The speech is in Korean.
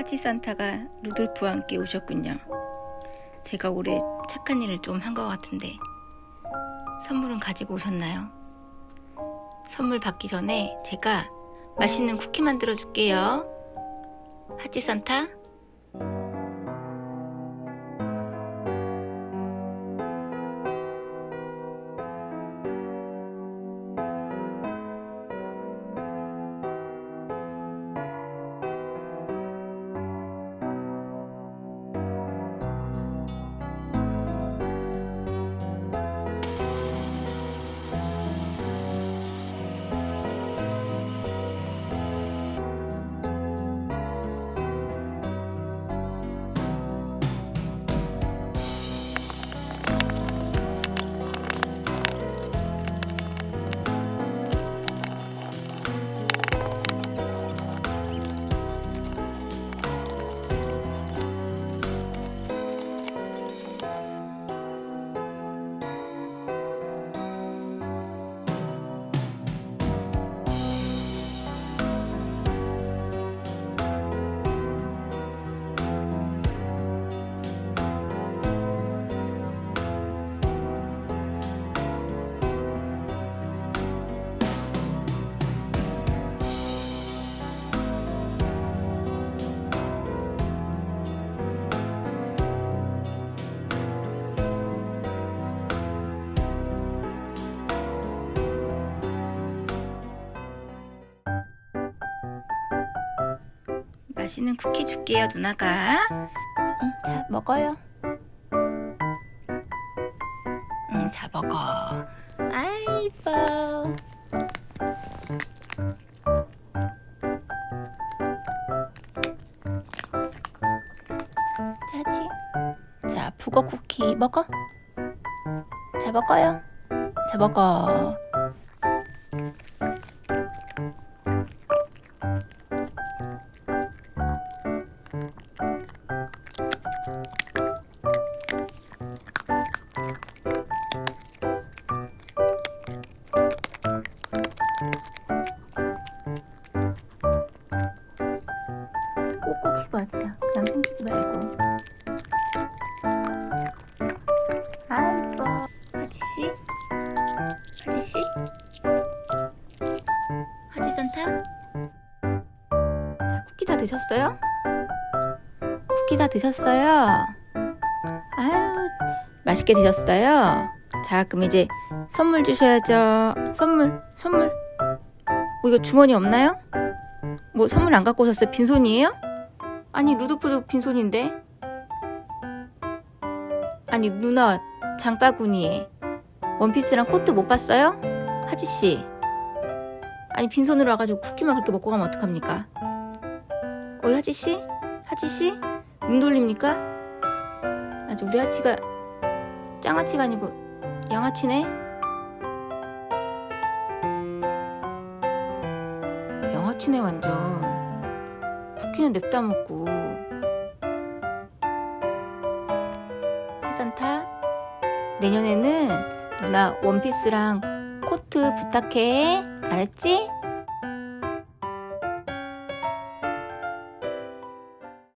하지 산타가 루돌프와 함께 오셨군요. 제가 올해 착한 일을 좀 한 것 같은데 선물은 가지고 오셨나요? 선물 받기 전에 제가 맛있는 쿠키 만들어 줄게요. 하지 산타? 맛있는 쿠키 줄게요, 누나가. 응, 자, 먹어요. 응, 자, 먹어. 아이, 이뻐. 자지. 자, 북어 쿠키 먹어. 자, 먹어요. 자, 먹어. 씹어자. 그냥 숨기지 말고. 아이고. 하지씨? 하지씨? 하지산타? 자, 쿠키 다 드셨어요? 쿠키 다 드셨어요? 아유, 맛있게 드셨어요? 자, 그럼 이제 선물 주셔야죠. 선물, 선물. 뭐 이거 주머니 없나요? 뭐 선물 안 갖고 오셨어요? 빈손이에요? 아니 루도프도 빈손인데 아니 누나 장바구니에 원피스랑 코트 못 봤어요? 하지씨 아니 빈손으로 와가지고 쿠키만 그렇게 먹고 가면 어떡합니까? 어이 하지씨? 하지씨? 눈 돌립니까? 아주 우리 하치가 짱아치가 아니고 양아치네? 양아치네 완전 쿠키는 냅다 먹고 치산타 내년에는 누나 원피스랑 코트 부탁해 알았지?